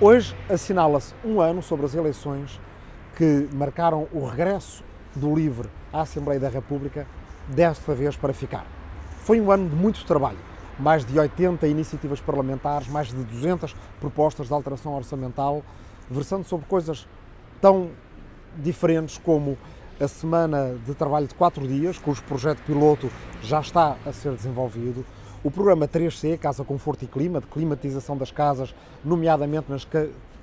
Hoje assinala-se um ano sobre as eleições que marcaram o regresso do LIVRE à Assembleia da República, desta vez para ficar. Foi um ano de muito trabalho, mais de 80 iniciativas parlamentares, mais de 200 propostas de alteração orçamental, versando sobre coisas tão diferentes como a semana de trabalho de quatro dias, cujo projeto piloto já está a ser desenvolvido, o programa 3C, Casa Conforto e Clima, de climatização das casas, nomeadamente nas,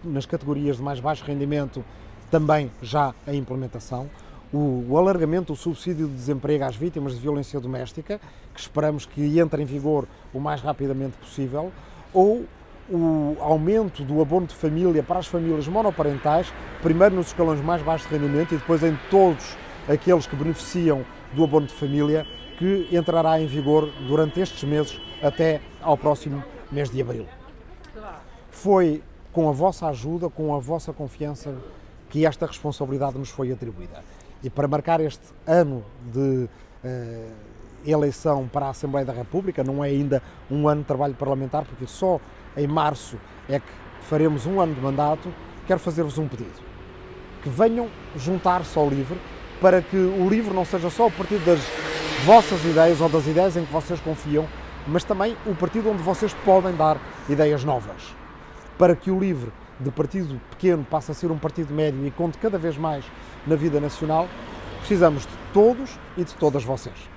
nas categorias de mais baixo rendimento, também já a implementação. O, o, alargamento do subsídio de desemprego às vítimas de violência doméstica, que esperamos que entre em vigor o mais rapidamente possível, ou o aumento do abono de família para as famílias monoparentais, primeiro nos escalões mais baixos de rendimento e depois em todos aqueles que beneficiam do abono de família, que entrará em vigor durante estes meses até ao próximo mês de abril. Foi com a vossa ajuda, com a vossa confiança, que esta responsabilidade nos foi atribuída. E para marcar este ano de uh, eleição para a Assembleia da República, não é ainda um ano de trabalho parlamentar, porque só em março é que faremos um ano de mandato, quero fazer-vos um pedido. Que venham juntar-se ao LIVRE para que o LIVRE não seja só o partido das vossas ideias ou das ideias em que vocês confiam, mas também o partido onde vocês podem dar ideias novas. Para que o LIVRE, de partido pequeno, passe a ser um partido médio e conte cada vez mais na vida nacional, precisamos de todos e de todas vocês.